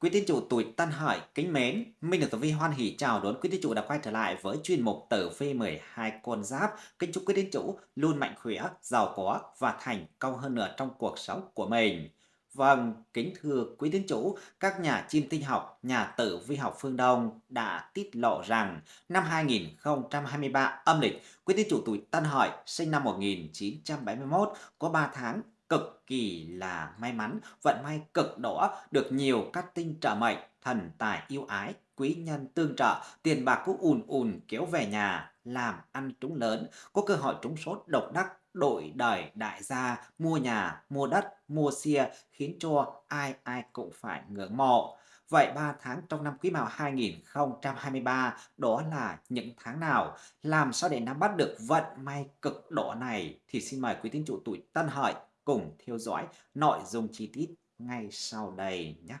Quý tín chủ tuổi Tân Hợi kính mến, Minh được Tử Vi hoan hỷ chào đón quý tín chủ đã quay trở lại với chuyên mục Tử Vi 12 con giáp. Kính chúc quý tín chủ luôn mạnh khỏe, giàu có và thành công hơn nữa trong cuộc sống của mình. Vâng, kính thưa quý tín chủ, các nhà chiêm tinh học, nhà tử vi học phương Đông đã tiết lộ rằng năm 2023 âm lịch, quý tín chủ tuổi Tân Hợi sinh năm 1971 có 3 tháng cực kỳ là may mắn, vận may cực đỏ, được nhiều các tinh trợ mệnh, thần tài yêu ái, quý nhân tương trợ, tiền bạc cũng ùn ùn kéo về nhà, làm ăn trúng lớn, có cơ hội trúng số độc đắc, đổi đời đại gia, mua nhà, mua đất, mua xe, khiến cho ai ai cũng phải ngưỡng mộ. Vậy 3 tháng trong năm Quý Mão 2023 đó là những tháng nào? Làm sao để nắm bắt được vận may cực đỏ này? Thì xin mời quý tín chủ tuổi Tân Hợi cùng theo dõi nội dung chi tiết ngay sau đây nhé.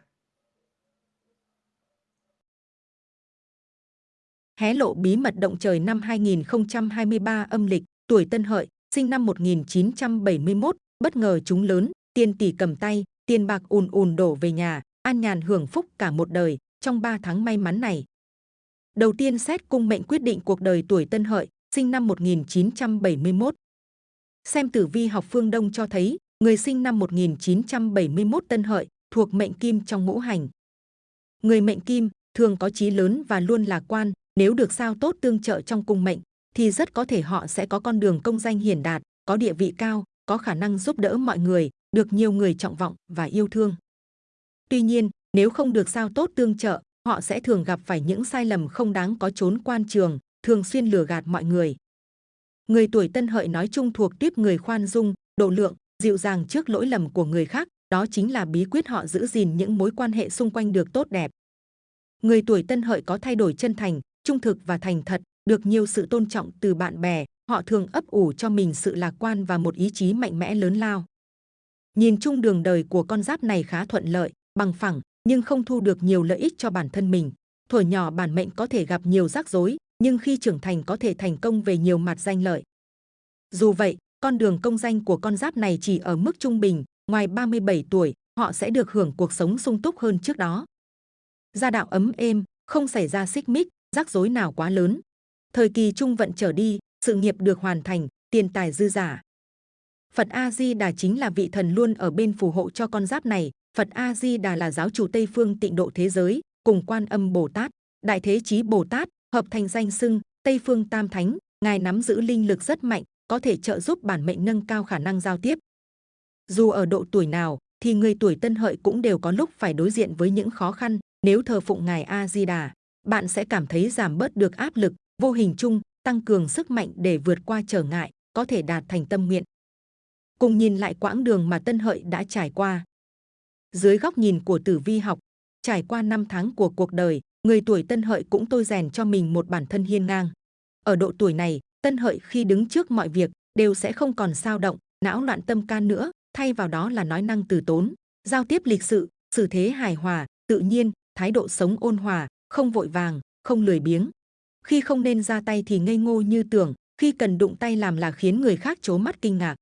Hé lộ bí mật động trời năm 2023 âm lịch, tuổi Tân Hợi, sinh năm 1971, bất ngờ trúng lớn, tiền tỷ cầm tay, tiền bạc ùn ùn đổ về nhà, an nhàn hưởng phúc cả một đời trong 3 tháng may mắn này. Đầu tiên xét cung mệnh quyết định cuộc đời tuổi Tân Hợi, sinh năm 1971. Xem tử vi học phương Đông cho thấy, người sinh năm 1971 Tân Hợi thuộc mệnh Kim trong ngũ hành. Người mệnh Kim thường có chí lớn và luôn lạc quan, nếu được sao tốt tương trợ trong cung mệnh, thì rất có thể họ sẽ có con đường công danh hiển đạt, có địa vị cao, có khả năng giúp đỡ mọi người, được nhiều người trọng vọng và yêu thương. Tuy nhiên, nếu không được sao tốt tương trợ, họ sẽ thường gặp phải những sai lầm không đáng có trốn quan trường, thường xuyên lừa gạt mọi người. Người tuổi tân hợi nói chung thuộc tiếp người khoan dung, độ lượng, dịu dàng trước lỗi lầm của người khác, đó chính là bí quyết họ giữ gìn những mối quan hệ xung quanh được tốt đẹp. Người tuổi tân hợi có thay đổi chân thành, trung thực và thành thật, được nhiều sự tôn trọng từ bạn bè, họ thường ấp ủ cho mình sự lạc quan và một ý chí mạnh mẽ lớn lao. Nhìn chung đường đời của con giáp này khá thuận lợi, bằng phẳng, nhưng không thu được nhiều lợi ích cho bản thân mình. Thuở nhỏ bản mệnh có thể gặp nhiều rắc rối, nhưng khi trưởng thành có thể thành công về nhiều mặt danh lợi. Dù vậy, con đường công danh của con giáp này chỉ ở mức trung bình, ngoài 37 tuổi, họ sẽ được hưởng cuộc sống sung túc hơn trước đó. Gia đạo ấm êm, không xảy ra xích mích, rắc rối nào quá lớn. Thời kỳ trung vận trở đi, sự nghiệp được hoàn thành, tiền tài dư giả. Phật A-di-đà chính là vị thần luôn ở bên phù hộ cho con giáp này. Phật A-di-đà là giáo chủ Tây phương tịnh độ thế giới, cùng quan âm Bồ Tát, Đại Thế Chí Bồ Tát, hợp thành danh xưng Tây phương Tam Thánh. Ngài nắm giữ linh lực rất mạnh, có thể trợ giúp bản mệnh nâng cao khả năng giao tiếp. Dù ở độ tuổi nào, thì người tuổi tân hợi cũng đều có lúc phải đối diện với những khó khăn. Nếu thờ phụng Ngài A-di-đà, bạn sẽ cảm thấy giảm bớt được áp lực, vô hình chung, tăng cường sức mạnh để vượt qua trở ngại, có thể đạt thành tâm nguyện. Cùng nhìn lại quãng đường mà Tân Hợi đã trải qua. Dưới góc nhìn của tử vi học, trải qua năm tháng của cuộc đời, người tuổi Tân Hợi cũng tôi rèn cho mình một bản thân hiên ngang. Ở độ tuổi này, Tân Hợi khi đứng trước mọi việc đều sẽ không còn sao động, não loạn tâm can nữa, thay vào đó là nói năng từ tốn, giao tiếp lịch sự, xử thế hài hòa, tự nhiên, thái độ sống ôn hòa, không vội vàng, không lười biếng. Khi không nên ra tay thì ngây ngô như tưởng, khi cần đụng tay làm là khiến người khác chố mắt kinh ngạc.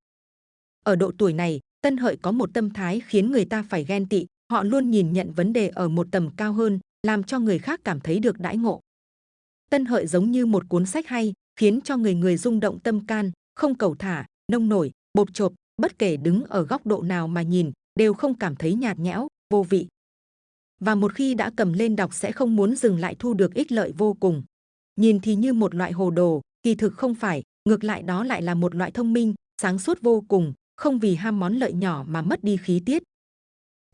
Ở độ tuổi này, Tân Hợi có một tâm thái khiến người ta phải ghen tị, họ luôn nhìn nhận vấn đề ở một tầm cao hơn, làm cho người khác cảm thấy được đãi ngộ. Tân Hợi giống như một cuốn sách hay, khiến cho người người rung động tâm can, không cầu thả, nông nổi, bột chộp, bất kể đứng ở góc độ nào mà nhìn, đều không cảm thấy nhạt nhẽo, vô vị. Và một khi đã cầm lên đọc sẽ không muốn dừng lại thu được ích lợi vô cùng. Nhìn thì như một loại hồ đồ, kỳ thực không phải, ngược lại đó lại là một loại thông minh, sáng suốt vô cùng, không vì ham món lợi nhỏ mà mất đi khí tiết.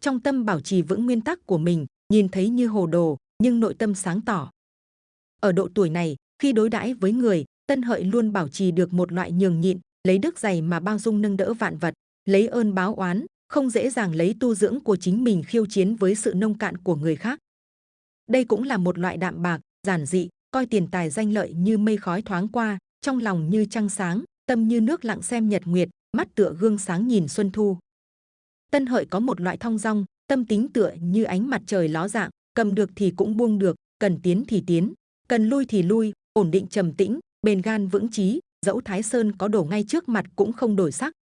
Trong tâm bảo trì vững nguyên tắc của mình, nhìn thấy như hồ đồ, nhưng nội tâm sáng tỏ. Ở độ tuổi này, khi đối đãi với người, Tân Hợi luôn bảo trì được một loại nhường nhịn, lấy đức dày mà bao dung nâng đỡ vạn vật, lấy ơn báo oán, không dễ dàng lấy tu dưỡng của chính mình khiêu chiến với sự nông cạn của người khác. Đây cũng là một loại đạm bạc, giản dị, coi tiền tài danh lợi như mây khói thoáng qua, trong lòng như trăng sáng, tâm như nước lặng xem nhật nguyệt, mắt tựa gương sáng nhìn xuân thu. Tân Hợi có một loại thong dong, tâm tính tựa như ánh mặt trời ló dạng, cầm được thì cũng buông được, cần tiến thì tiến, cần lui thì lui, ổn định trầm tĩnh, bền gan vững chí, dẫu Thái Sơn có đổ ngay trước mặt cũng không đổi sắc.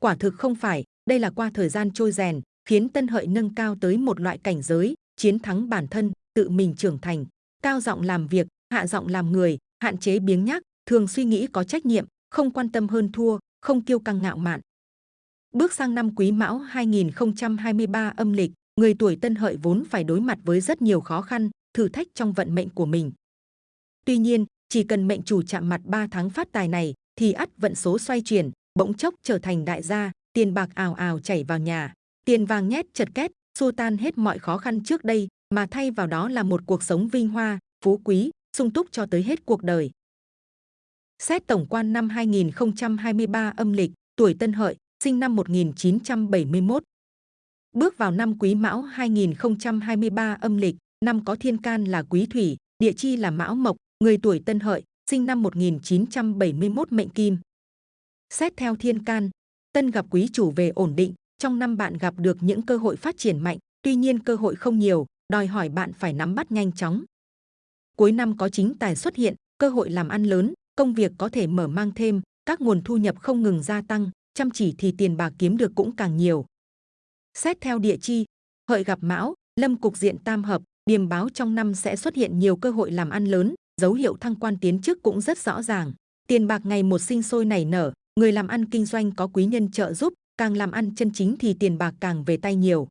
Quả thực không phải, đây là qua thời gian trôi rèn, khiến Tân Hợi nâng cao tới một loại cảnh giới, chiến thắng bản thân, tự mình trưởng thành, cao giọng làm việc, hạ giọng làm người, hạn chế biếng nhác, thường suy nghĩ có trách nhiệm, không quan tâm hơn thua, không kiêu căng ngạo mạn. Bước sang năm Quý Mão 2023 âm lịch, người tuổi Tân Hợi vốn phải đối mặt với rất nhiều khó khăn, thử thách trong vận mệnh của mình. Tuy nhiên, chỉ cần mệnh chủ chạm mặt 3 tháng phát tài này, thì ắt vận số xoay chuyển, bỗng chốc trở thành đại gia, tiền bạc ào ào chảy vào nhà, tiền vàng nhét chật két, xua tan hết mọi khó khăn trước đây, mà thay vào đó là một cuộc sống vinh hoa, phú quý, sung túc cho tới hết cuộc đời. Xét tổng quan năm 2023 âm lịch, tuổi Tân Hợi, sinh năm 1971. Bước vào năm Quý Mão 2023 âm lịch, năm có thiên can là Quý Thủy, địa chi là Mão Mộc, người tuổi Tân Hợi, sinh năm 1971 mệnh Kim. Xét theo thiên can, Tân gặp quý chủ về ổn định, trong năm bạn gặp được những cơ hội phát triển mạnh, tuy nhiên cơ hội không nhiều, đòi hỏi bạn phải nắm bắt nhanh chóng. Cuối năm có chính tài xuất hiện, cơ hội làm ăn lớn, công việc có thể mở mang thêm, các nguồn thu nhập không ngừng gia tăng, chăm chỉ thì tiền bạc kiếm được cũng càng nhiều. Xét theo địa chi, hợi gặp mão, lâm cục diện tam hợp, điềm báo trong năm sẽ xuất hiện nhiều cơ hội làm ăn lớn, dấu hiệu thăng quan tiến chức cũng rất rõ ràng. Tiền bạc ngày một sinh sôi nảy nở, người làm ăn kinh doanh có quý nhân trợ giúp, càng làm ăn chân chính thì tiền bạc càng về tay nhiều.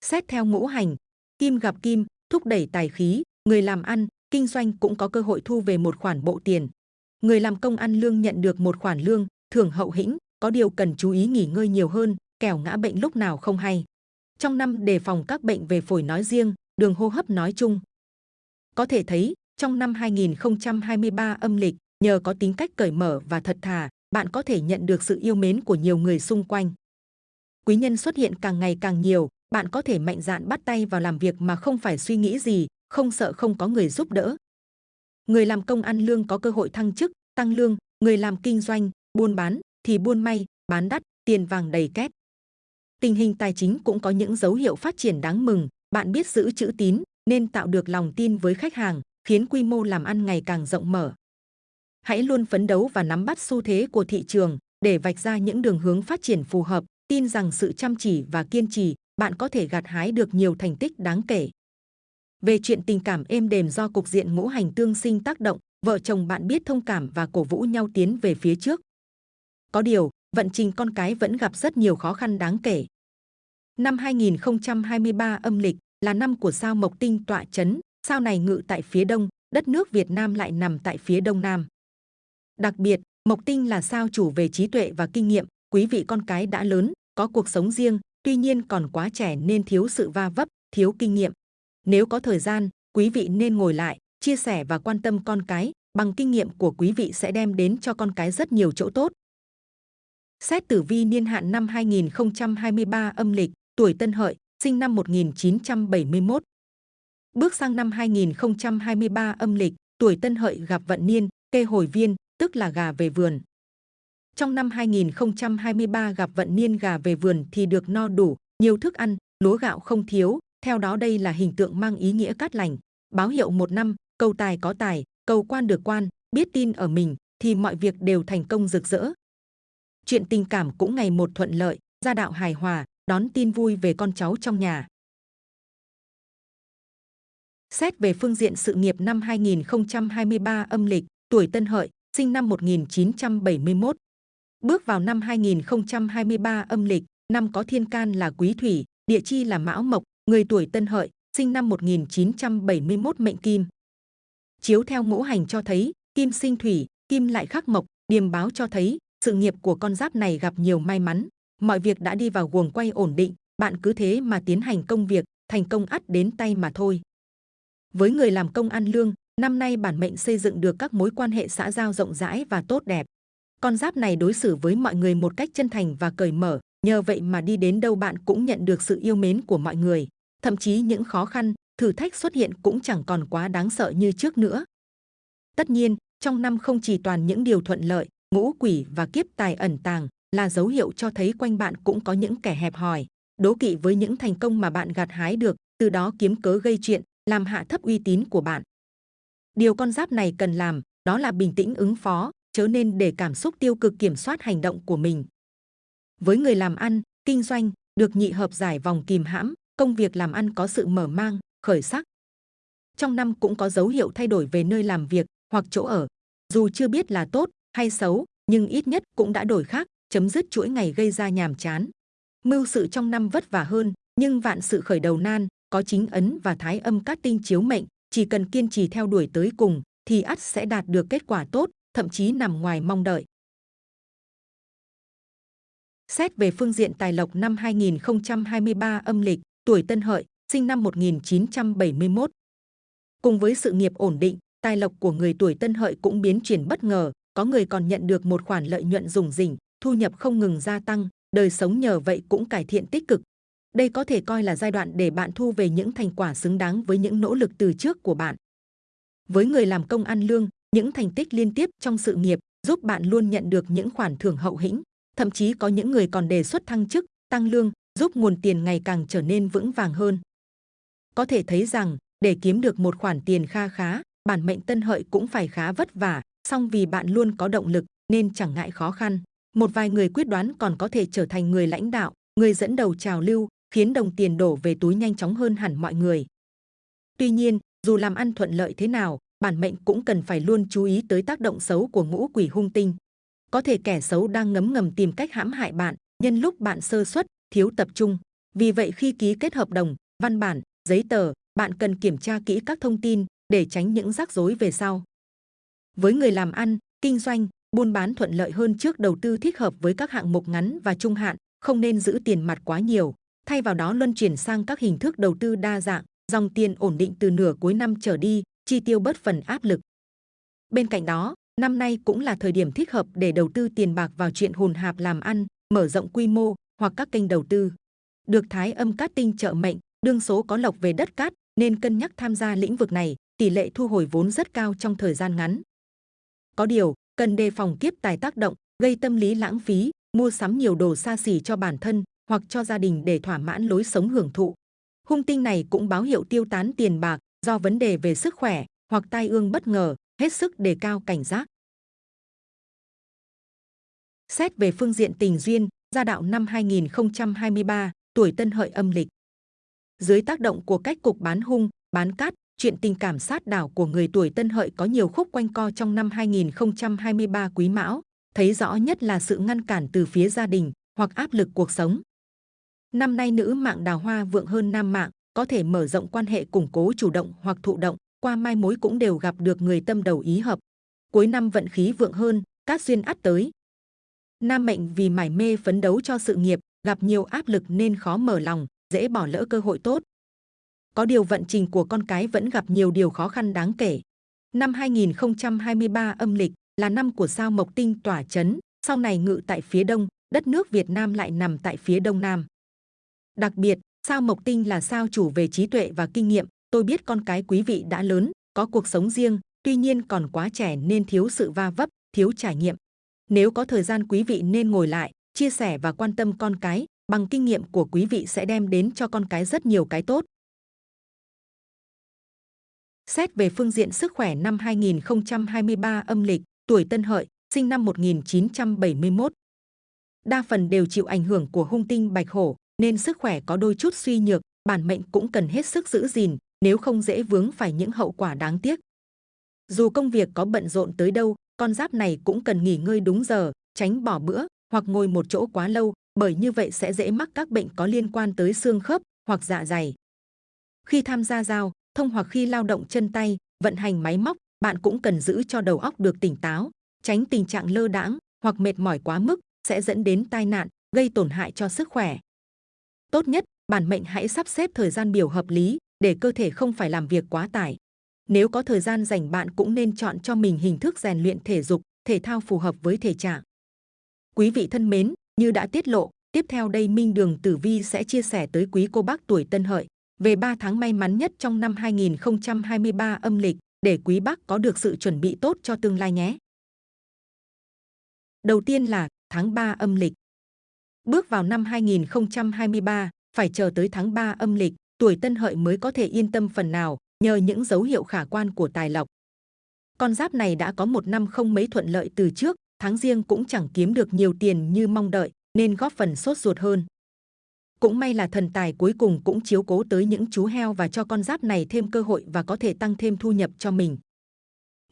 Xét theo ngũ hành, kim gặp kim, thúc đẩy tài khí, người làm ăn, kinh doanh cũng có cơ hội thu về một khoản bộ tiền. Người làm công ăn lương nhận được một khoản lương, thưởng hậu hĩnh, có điều cần chú ý nghỉ ngơi nhiều hơn, kẻo ngã bệnh lúc nào không hay. Trong năm đề phòng các bệnh về phổi nói riêng, đường hô hấp nói chung. Có thể thấy, trong năm 2023 âm lịch, nhờ có tính cách cởi mở và thật thà, bạn có thể nhận được sự yêu mến của nhiều người xung quanh. Quý nhân xuất hiện càng ngày càng nhiều, bạn có thể mạnh dạn bắt tay vào làm việc mà không phải suy nghĩ gì, không sợ không có người giúp đỡ. Người làm công ăn lương có cơ hội thăng chức, tăng lương, người làm kinh doanh, buôn bán thì buôn may, bán đắt, tiền vàng đầy két. Tình hình tài chính cũng có những dấu hiệu phát triển đáng mừng, bạn biết giữ chữ tín nên tạo được lòng tin với khách hàng, khiến quy mô làm ăn ngày càng rộng mở. Hãy luôn phấn đấu và nắm bắt xu thế của thị trường để vạch ra những đường hướng phát triển phù hợp, tin rằng sự chăm chỉ và kiên trì, bạn có thể gặt hái được nhiều thành tích đáng kể. Về chuyện tình cảm êm đềm do cục diện ngũ hành tương sinh tác động, vợ chồng bạn biết thông cảm và cổ vũ nhau tiến về phía trước. Có điều, vận trình con cái vẫn gặp rất nhiều khó khăn đáng kể. Năm 2023 âm lịch là năm của sao Mộc Tinh tọa chấn, sao này ngự tại phía đông, đất nước Việt Nam lại nằm tại phía đông nam. Đặc biệt, Mộc Tinh là sao chủ về trí tuệ và kinh nghiệm, quý vị con cái đã lớn, có cuộc sống riêng, tuy nhiên còn quá trẻ nên thiếu sự va vấp, thiếu kinh nghiệm. Nếu có thời gian, quý vị nên ngồi lại, chia sẻ và quan tâm con cái, bằng kinh nghiệm của quý vị sẽ đem đến cho con cái rất nhiều chỗ tốt. Xét tử vi niên hạn năm 2023 âm lịch, tuổi Tân Hợi, sinh năm 1971. Bước sang năm 2023 âm lịch, tuổi Tân Hợi gặp vận niên, kê hồi viên, tức là gà về vườn. Trong năm 2023 gặp vận niên gà về vườn thì được no đủ, nhiều thức ăn, lúa gạo không thiếu. Theo đó đây là hình tượng mang ý nghĩa cát lành, báo hiệu một năm, cầu tài có tài, cầu quan được quan, biết tin ở mình thì mọi việc đều thành công rực rỡ. Chuyện tình cảm cũng ngày một thuận lợi, gia đạo hài hòa, đón tin vui về con cháu trong nhà. Xét về phương diện sự nghiệp năm 2023 âm lịch, tuổi Tân Hợi, sinh năm 1971. Bước vào năm 2023 âm lịch, năm có thiên can là Quý Thủy, địa chi là Mão Mộc, người tuổi Tân Hợi, sinh năm 1971 mệnh Kim. Chiếu theo ngũ hành cho thấy, Kim sinh Thủy, Kim lại khắc Mộc, điềm báo cho thấy sự nghiệp của con giáp này gặp nhiều may mắn. Mọi việc đã đi vào guồng quay ổn định, bạn cứ thế mà tiến hành công việc, thành công ắt đến tay mà thôi. Với người làm công ăn lương, năm nay bản mệnh xây dựng được các mối quan hệ xã giao rộng rãi và tốt đẹp. Con giáp này đối xử với mọi người một cách chân thành và cởi mở, nhờ vậy mà đi đến đâu bạn cũng nhận được sự yêu mến của mọi người. Thậm chí những khó khăn, thử thách xuất hiện cũng chẳng còn quá đáng sợ như trước nữa. Tất nhiên, trong năm không chỉ toàn những điều thuận lợi, ngũ quỷ và kiếp tài ẩn tàng là dấu hiệu cho thấy quanh bạn cũng có những kẻ hẹp hòi, đố kỵ với những thành công mà bạn gặt hái được, từ đó kiếm cớ gây chuyện, làm hạ thấp uy tín của bạn. Điều con giáp này cần làm đó là bình tĩnh ứng phó, chớ nên để cảm xúc tiêu cực kiểm soát hành động của mình. Với người làm ăn, kinh doanh, được nhị hợp giải vòng kìm hãm, công việc làm ăn có sự mở mang, khởi sắc. Trong năm cũng có dấu hiệu thay đổi về nơi làm việc hoặc chỗ ở. Dù chưa biết là tốt hay xấu, nhưng ít nhất cũng đã đổi khác, chấm dứt chuỗi ngày gây ra nhàm chán. Mưu sự trong năm vất vả hơn, nhưng vạn sự khởi đầu nan, có chính ấn và thái âm cát tinh chiếu mệnh, chỉ cần kiên trì theo đuổi tới cùng thì ắt sẽ đạt được kết quả tốt, thậm chí nằm ngoài mong đợi. Xét về phương diện tài lộc năm 2023 âm lịch, tuổi Tân Hợi, sinh năm 1971. Cùng với sự nghiệp ổn định, tài lộc của người tuổi Tân Hợi cũng biến chuyển bất ngờ, có người còn nhận được một khoản lợi nhuận rủng rỉnh, thu nhập không ngừng gia tăng, đời sống nhờ vậy cũng cải thiện tích cực. Đây có thể coi là giai đoạn để bạn thu về những thành quả xứng đáng với những nỗ lực từ trước của bạn. Với người làm công ăn lương, những thành tích liên tiếp trong sự nghiệp giúp bạn luôn nhận được những khoản thưởng hậu hĩnh. Thậm chí có những người còn đề xuất thăng chức, tăng lương, giúp nguồn tiền ngày càng trở nên vững vàng hơn. Có thể thấy rằng, để kiếm được một khoản tiền kha khá, bản mệnh tân hợi cũng phải khá vất vả, song vì bạn luôn có động lực nên chẳng ngại khó khăn. Một vài người quyết đoán còn có thể trở thành người lãnh đạo, người dẫn đầu trào lưu, khiến đồng tiền đổ về túi nhanh chóng hơn hẳn mọi người. Tuy nhiên, dù làm ăn thuận lợi thế nào, bản mệnh cũng cần phải luôn chú ý tới tác động xấu của ngũ quỷ hung tinh. Có thể kẻ xấu đang ngấm ngầm tìm cách hãm hại bạn, nhân lúc bạn sơ suất, thiếu tập trung. Vì vậy khi ký kết hợp đồng, văn bản, giấy tờ, bạn cần kiểm tra kỹ các thông tin để tránh những rắc rối về sau. Với người làm ăn, kinh doanh, buôn bán thuận lợi hơn trước đầu tư thích hợp với các hạng mục ngắn và trung hạn, không nên giữ tiền mặt quá nhiều, thay vào đó luân chuyển sang các hình thức đầu tư đa dạng, dòng tiền ổn định từ nửa cuối năm trở đi, chi tiêu bớt phần áp lực. Bên cạnh đó, năm nay cũng là thời điểm thích hợp để đầu tư tiền bạc vào chuyện hồn hạp làm ăn, mở rộng quy mô hoặc các kênh đầu tư. Được thái âm cát tinh trợ mệnh, đương số có lộc về đất cát nên cân nhắc tham gia lĩnh vực này, tỷ lệ thu hồi vốn rất cao trong thời gian ngắn. Có điều, cần đề phòng kiếp tài tác động, gây tâm lý lãng phí, mua sắm nhiều đồ xa xỉ cho bản thân hoặc cho gia đình để thỏa mãn lối sống hưởng thụ. Hung tinh này cũng báo hiệu tiêu tán tiền bạc do vấn đề về sức khỏe hoặc tai ương bất ngờ, hết sức đề cao cảnh giác. Xét về phương diện tình duyên, gia đạo năm 2023, tuổi tân hợi âm lịch. Dưới tác động của cách cục bán hung, bán cát, chuyện tình cảm sát đảo của người tuổi tân hợi có nhiều khúc quanh co trong năm 2023 quý mão, thấy rõ nhất là sự ngăn cản từ phía gia đình hoặc áp lực cuộc sống. Năm nay nữ mạng đào hoa vượng hơn nam mạng, có thể mở rộng quan hệ củng cố chủ động hoặc thụ động, qua mai mối cũng đều gặp được người tâm đầu ý hợp. Cuối năm vận khí vượng hơn, các duyên ắt tới. Nam mệnh vì mải mê phấn đấu cho sự nghiệp, gặp nhiều áp lực nên khó mở lòng, dễ bỏ lỡ cơ hội tốt. Có điều vận trình của con cái vẫn gặp nhiều điều khó khăn đáng kể. Năm 2023 âm lịch là năm của sao Mộc Tinh tỏa chấn, sau này ngự tại phía đông, đất nước Việt Nam lại nằm tại phía đông nam. Đặc biệt, sao Mộc Tinh là sao chủ về trí tuệ và kinh nghiệm. Tôi biết con cái quý vị đã lớn, có cuộc sống riêng, tuy nhiên còn quá trẻ nên thiếu sự va vấp, thiếu trải nghiệm. Nếu có thời gian quý vị nên ngồi lại, chia sẻ và quan tâm con cái, bằng kinh nghiệm của quý vị sẽ đem đến cho con cái rất nhiều cái tốt. Xét về phương diện sức khỏe năm 2023 âm lịch, tuổi Tân Hợi, sinh năm 1971. Đa phần đều chịu ảnh hưởng của hung tinh bạch hổ, nên sức khỏe có đôi chút suy nhược, bản mệnh cũng cần hết sức giữ gìn, nếu không dễ vướng phải những hậu quả đáng tiếc. Dù công việc có bận rộn tới đâu, con giáp này cũng cần nghỉ ngơi đúng giờ, tránh bỏ bữa hoặc ngồi một chỗ quá lâu, bởi như vậy sẽ dễ mắc các bệnh có liên quan tới xương khớp hoặc dạ dày. Khi tham gia giao thông hoặc khi lao động chân tay, vận hành máy móc, bạn cũng cần giữ cho đầu óc được tỉnh táo, tránh tình trạng lơ đãng hoặc mệt mỏi quá mức sẽ dẫn đến tai nạn, gây tổn hại cho sức khỏe. Tốt nhất, bản mệnh hãy sắp xếp thời gian biểu hợp lý để cơ thể không phải làm việc quá tải. Nếu có thời gian dành bạn cũng nên chọn cho mình hình thức rèn luyện thể dục, thể thao phù hợp với thể trạng. Quý vị thân mến, như đã tiết lộ, tiếp theo đây Minh Đường Tử Vi sẽ chia sẻ tới quý cô bác tuổi Tân Hợi về 3 tháng may mắn nhất trong năm 2023 âm lịch để quý bác có được sự chuẩn bị tốt cho tương lai nhé. Đầu tiên là tháng 3 âm lịch. Bước vào năm 2023, phải chờ tới tháng 3 âm lịch, tuổi Tân Hợi mới có thể yên tâm phần nào nhờ những dấu hiệu khả quan của tài lộc. Con giáp này đã có một năm không mấy thuận lợi từ trước, tháng riêng cũng chẳng kiếm được nhiều tiền như mong đợi, nên góp phần sốt ruột hơn. Cũng may là thần tài cuối cùng cũng chiếu cố tới những chú heo và cho con giáp này thêm cơ hội và có thể tăng thêm thu nhập cho mình.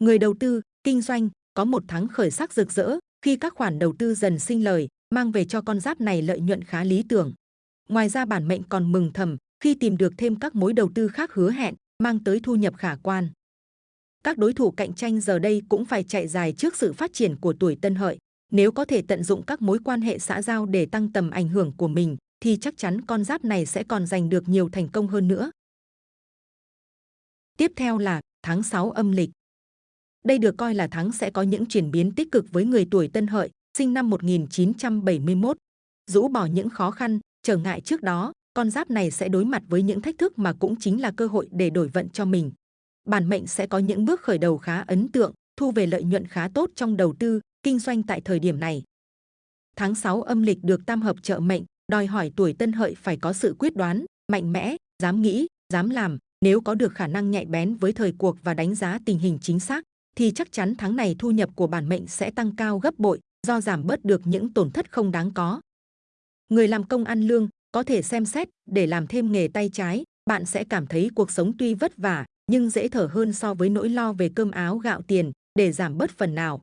Người đầu tư, kinh doanh có một tháng khởi sắc rực rỡ khi các khoản đầu tư dần sinh lời, mang về cho con giáp này lợi nhuận khá lý tưởng. Ngoài ra bản mệnh còn mừng thầm khi tìm được thêm các mối đầu tư khác hứa hẹn, mang tới thu nhập khả quan. Các đối thủ cạnh tranh giờ đây cũng phải chạy dài trước sự phát triển của tuổi tân hợi. Nếu có thể tận dụng các mối quan hệ xã giao để tăng tầm ảnh hưởng của mình, thì chắc chắn con giáp này sẽ còn giành được nhiều thành công hơn nữa. Tiếp theo là tháng 6 âm lịch. Đây được coi là tháng sẽ có những chuyển biến tích cực với người tuổi Tân Hợi, sinh năm 1971. Rũ bỏ những khó khăn, trở ngại trước đó, con giáp này sẽ đối mặt với những thách thức mà cũng chính là cơ hội để đổi vận cho mình. Bản mệnh sẽ có những bước khởi đầu khá ấn tượng, thu về lợi nhuận khá tốt trong đầu tư, kinh doanh tại thời điểm này. Tháng 6 âm lịch được tam hợp trợ mệnh, đòi hỏi tuổi tân hợi phải có sự quyết đoán, mạnh mẽ, dám nghĩ, dám làm. Nếu có được khả năng nhạy bén với thời cuộc và đánh giá tình hình chính xác, thì chắc chắn tháng này thu nhập của bản mệnh sẽ tăng cao gấp bội do giảm bớt được những tổn thất không đáng có. Người làm công ăn lương có thể xem xét để làm thêm nghề tay trái, bạn sẽ cảm thấy cuộc sống tuy vất vả nhưng dễ thở hơn so với nỗi lo về cơm áo gạo tiền để giảm bớt phần nào.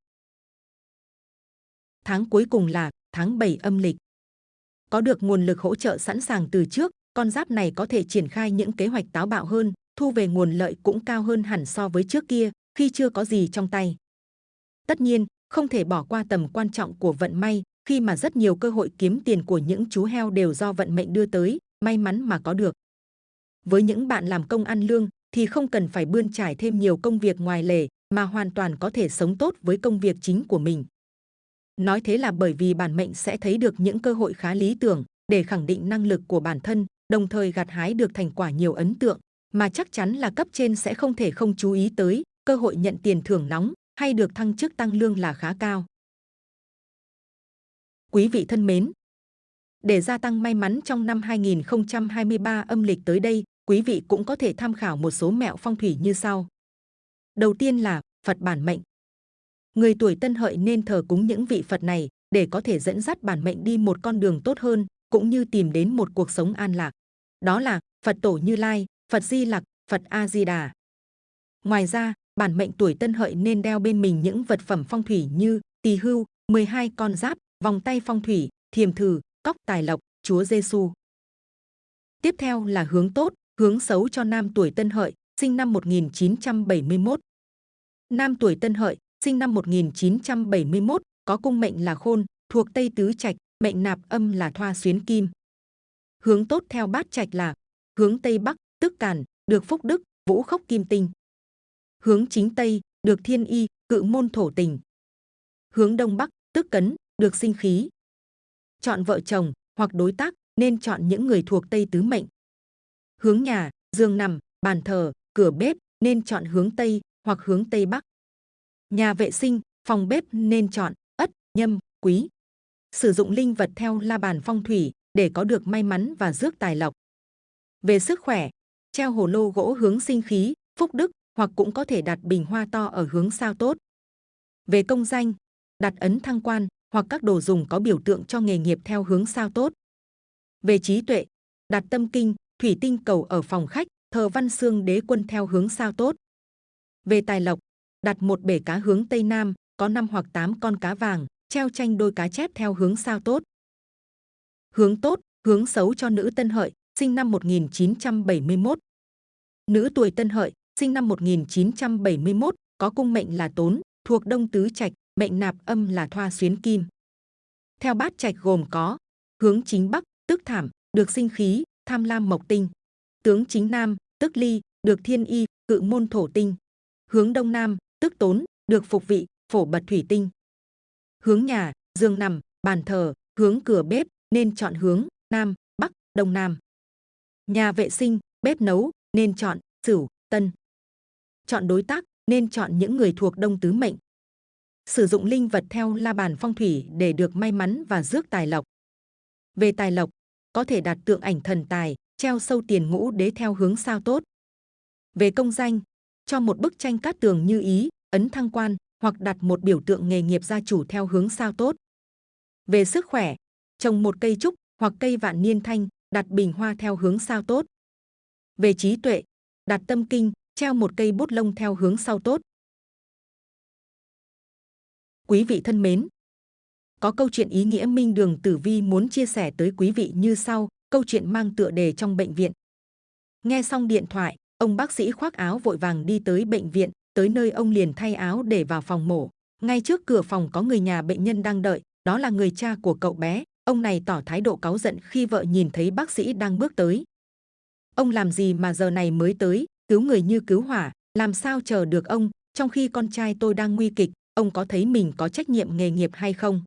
Tháng cuối cùng là tháng 7 âm lịch. Có được nguồn lực hỗ trợ sẵn sàng từ trước, con giáp này có thể triển khai những kế hoạch táo bạo hơn, thu về nguồn lợi cũng cao hơn hẳn so với trước kia, khi chưa có gì trong tay. Tất nhiên, không thể bỏ qua tầm quan trọng của vận may, khi mà rất nhiều cơ hội kiếm tiền của những chú heo đều do vận mệnh đưa tới, may mắn mà có được. Với những bạn làm công ăn lương thì không cần phải bươn trải thêm nhiều công việc ngoài lề mà hoàn toàn có thể sống tốt với công việc chính của mình. Nói thế là bởi vì bản mệnh sẽ thấy được những cơ hội khá lý tưởng để khẳng định năng lực của bản thân, đồng thời gặt hái được thành quả nhiều ấn tượng mà chắc chắn là cấp trên sẽ không thể không chú ý tới, cơ hội nhận tiền thưởng nóng hay được thăng chức tăng lương là khá cao. Quý vị thân mến, để gia tăng may mắn trong năm 2023 âm lịch tới đây, quý vị cũng có thể tham khảo một số mẹo phong thủy như sau. Đầu tiên là Phật bản mệnh. Người tuổi tân hợi nên thờ cúng những vị Phật này để có thể dẫn dắt bản mệnh đi một con đường tốt hơn, cũng như tìm đến một cuộc sống an lạc. Đó là Phật Tổ Như Lai, Phật Di Lặc, Phật A Di Đà. Ngoài ra, bản mệnh tuổi tân hợi nên đeo bên mình những vật phẩm phong thủy như tỳ hưu, 12 con giáp, vòng tay phong thủy, thiềm thử, cóc tài lộc, Chúa Giêsu. Tiếp theo là hướng tốt, hướng xấu cho nam tuổi Tân Hợi, sinh năm 1971. Nam tuổi Tân Hợi, sinh năm 1971, có cung mệnh là Khôn, thuộc Tây Tứ Trạch, mệnh nạp âm là Thoa Xuyến Kim. Hướng tốt theo bát trạch là hướng Tây Bắc, tức Càn, được Phúc Đức, Vũ Khốc Kim Tinh. Hướng chính Tây, được Thiên Y, Cự Môn Thổ Tình. Hướng Đông Bắc, tức Cấn, được sinh khí. Chọn vợ chồng hoặc đối tác nên chọn những người thuộc Tây Tứ Mệnh. Hướng nhà, giường nằm, bàn thờ, cửa bếp nên chọn hướng Tây hoặc hướng Tây Bắc. Nhà vệ sinh, phòng bếp nên chọn ất, nhâm, quý. Sử dụng linh vật theo la bàn phong thủy để có được may mắn và rước tài lộc. Về sức khỏe, treo hồ lô gỗ hướng sinh khí, phúc đức hoặc cũng có thể đặt bình hoa to ở hướng sao tốt. Về công danh, đặt ấn thăng quan hoặc các đồ dùng có biểu tượng cho nghề nghiệp theo hướng sao tốt. Về trí tuệ, đặt tâm kinh, thủy tinh cầu ở phòng khách, thờ văn xương đế quân theo hướng sao tốt. Về tài lộc, đặt một bể cá hướng tây nam, có 5 hoặc 8 con cá vàng, treo tranh đôi cá chép theo hướng sao tốt. Hướng tốt, hướng xấu cho nữ Tân Hợi, sinh năm 1971. Nữ tuổi Tân Hợi, sinh năm 1971, có cung mệnh là Tốn, thuộc Đông Tứ Trạch, mệnh nạp âm là Thoa Xuyến Kim. Theo bát trạch gồm có hướng chính Bắc, tức Thảm, được sinh khí, tham lam mộc tinh. Tướng chính Nam, tức Ly, được thiên y, cự môn thổ tinh. Hướng Đông Nam, tức Tốn, được phục vị, phổ bật thủy tinh. Hướng nhà, giường nằm, bàn thờ, hướng cửa bếp nên chọn hướng Nam, Bắc, Đông Nam. Nhà vệ sinh, bếp nấu nên chọn Sửu, Tân. Chọn đối tác nên chọn những người thuộc Đông Tứ Mệnh. Sử dụng linh vật theo la bàn phong thủy để được may mắn và rước tài lộc. Về tài lộc, có thể đặt tượng ảnh thần tài, treo sâu tiền ngũ đế theo hướng sao tốt. Về công danh, cho một bức tranh cát tường như ý, ấn thăng quan hoặc đặt một biểu tượng nghề nghiệp gia chủ theo hướng sao tốt. Về sức khỏe, trồng một cây trúc hoặc cây vạn niên thanh đặt bình hoa theo hướng sao tốt. Về trí tuệ, đặt tâm kinh, treo một cây bút lông theo hướng sau tốt. Quý vị thân mến, có câu chuyện ý nghĩa Minh Đường Tử Vi muốn chia sẻ tới quý vị như sau, câu chuyện mang tựa đề trong bệnh viện. Nghe xong điện thoại, ông bác sĩ khoác áo vội vàng đi tới bệnh viện, tới nơi ông liền thay áo để vào phòng mổ. Ngay trước cửa phòng có người nhà bệnh nhân đang đợi, đó là người cha của cậu bé. Ông này tỏ thái độ cáu giận khi vợ nhìn thấy bác sĩ đang bước tới. Ông làm gì mà giờ này mới tới, cứu người như cứu hỏa, làm sao chờ được ông, trong khi con trai tôi đang nguy kịch, ông có thấy mình có trách nhiệm nghề nghiệp hay không?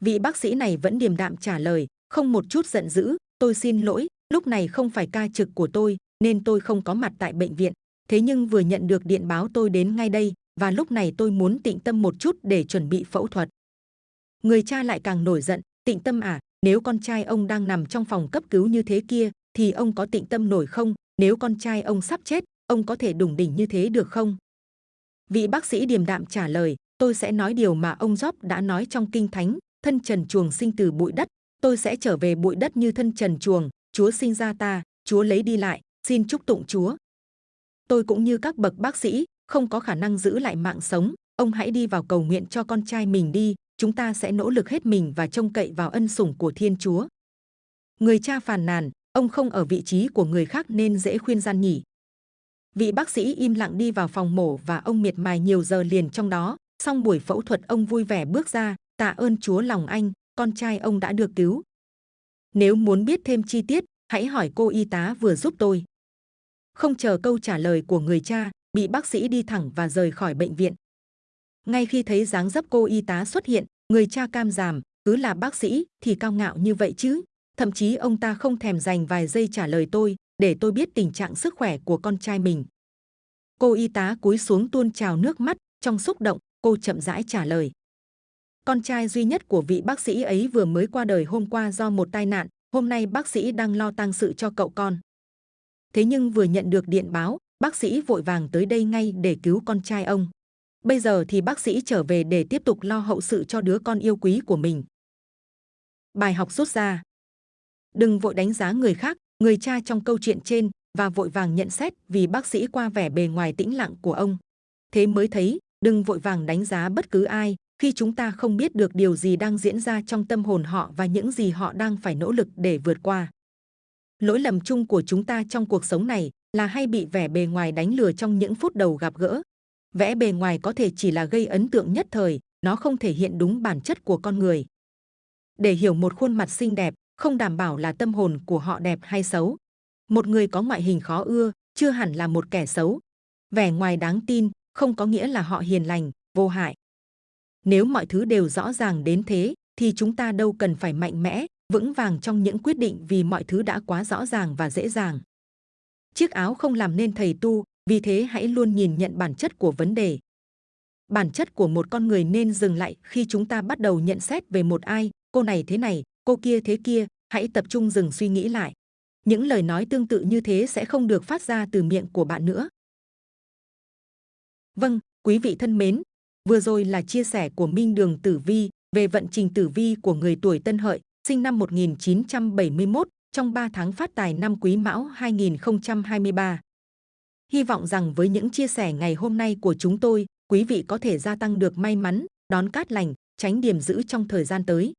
Vị bác sĩ này vẫn điềm đạm trả lời, không một chút giận dữ, tôi xin lỗi, lúc này không phải ca trực của tôi, nên tôi không có mặt tại bệnh viện. Thế nhưng vừa nhận được điện báo tôi đến ngay đây, và lúc này tôi muốn tịnh tâm một chút để chuẩn bị phẫu thuật. Người cha lại càng nổi giận, tịnh tâm à, nếu con trai ông đang nằm trong phòng cấp cứu như thế kia, thì ông có tịnh tâm nổi không? Nếu con trai ông sắp chết, ông có thể đủng đỉnh như thế được không? Vị bác sĩ điềm đạm trả lời, tôi sẽ nói điều mà ông Job đã nói trong kinh thánh, thân trần chuồng sinh từ bụi đất, tôi sẽ trở về bụi đất như thân trần chuồng, Chúa sinh ra ta, Chúa lấy đi lại, xin chúc tụng Chúa. Tôi cũng như các bậc bác sĩ, không có khả năng giữ lại mạng sống, ông hãy đi vào cầu nguyện cho con trai mình đi, chúng ta sẽ nỗ lực hết mình và trông cậy vào ân sủng của Thiên Chúa. Người cha phàn nàn, ông không ở vị trí của người khác nên dễ khuyên gian nhỉ. Vị bác sĩ im lặng đi vào phòng mổ và ông miệt mài nhiều giờ liền trong đó. Xong buổi phẫu thuật ông vui vẻ bước ra, tạ ơn Chúa lòng anh, con trai ông đã được cứu. Nếu muốn biết thêm chi tiết, hãy hỏi cô y tá vừa giúp tôi. Không chờ câu trả lời của người cha, bị bác sĩ đi thẳng và rời khỏi bệnh viện. Ngay khi thấy dáng dấp cô y tá xuất hiện, người cha cam giảm, cứ là bác sĩ thì cao ngạo như vậy chứ. Thậm chí ông ta không thèm dành vài giây trả lời tôi, để tôi biết tình trạng sức khỏe của con trai mình. Cô y tá cúi xuống tuôn trào nước mắt, trong xúc động, cô chậm rãi trả lời. Con trai duy nhất của vị bác sĩ ấy vừa mới qua đời hôm qua do một tai nạn, hôm nay bác sĩ đang lo tang sự cho cậu con. Thế nhưng vừa nhận được điện báo, bác sĩ vội vàng tới đây ngay để cứu con trai ông. Bây giờ thì bác sĩ trở về để tiếp tục lo hậu sự cho đứa con yêu quý của mình. Bài học rút ra Đừng vội đánh giá người khác, người cha trong câu chuyện trên và vội vàng nhận xét vì bác sĩ qua vẻ bề ngoài tĩnh lặng của ông. Thế mới thấy, đừng vội vàng đánh giá bất cứ ai khi chúng ta không biết được điều gì đang diễn ra trong tâm hồn họ và những gì họ đang phải nỗ lực để vượt qua. Lỗi lầm chung của chúng ta trong cuộc sống này là hay bị vẻ bề ngoài đánh lừa trong những phút đầu gặp gỡ. Vẽ bề ngoài có thể chỉ là gây ấn tượng nhất thời, nó không thể hiện đúng bản chất của con người. Để hiểu một khuôn mặt xinh đẹp, không đảm bảo là tâm hồn của họ đẹp hay xấu. Một người có ngoại hình khó ưa, chưa hẳn là một kẻ xấu. Vẻ ngoài đáng tin, không có nghĩa là họ hiền lành, vô hại. Nếu mọi thứ đều rõ ràng đến thế, thì chúng ta đâu cần phải mạnh mẽ, vững vàng trong những quyết định vì mọi thứ đã quá rõ ràng và dễ dàng. Chiếc áo không làm nên thầy tu, vì thế hãy luôn nhìn nhận bản chất của vấn đề. Bản chất của một con người nên dừng lại khi chúng ta bắt đầu nhận xét về một ai, cô này thế này, cô kia thế kia, hãy tập trung dừng suy nghĩ lại. Những lời nói tương tự như thế sẽ không được phát ra từ miệng của bạn nữa. Vâng, quý vị thân mến, vừa rồi là chia sẻ của Minh Đường Tử Vi về vận trình tử vi của người tuổi Tân Hợi, sinh năm 1971, trong 3 tháng phát tài năm Quý Mão 2023. Hy vọng rằng với những chia sẻ ngày hôm nay của chúng tôi, quý vị có thể gia tăng được may mắn, đón cát lành, tránh điểm giữ trong thời gian tới.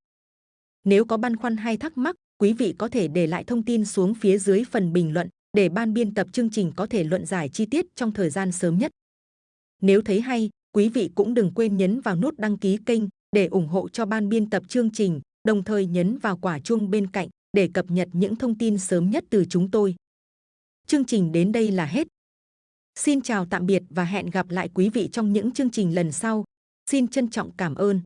Nếu có băn khoăn hay thắc mắc, quý vị có thể để lại thông tin xuống phía dưới phần bình luận để ban biên tập chương trình có thể luận giải chi tiết trong thời gian sớm nhất. Nếu thấy hay, quý vị cũng đừng quên nhấn vào nút đăng ký kênh để ủng hộ cho ban biên tập chương trình, đồng thời nhấn vào quả chuông bên cạnh để cập nhật những thông tin sớm nhất từ chúng tôi. Chương trình đến đây là hết. Xin chào tạm biệt và hẹn gặp lại quý vị trong những chương trình lần sau. Xin trân trọng cảm ơn.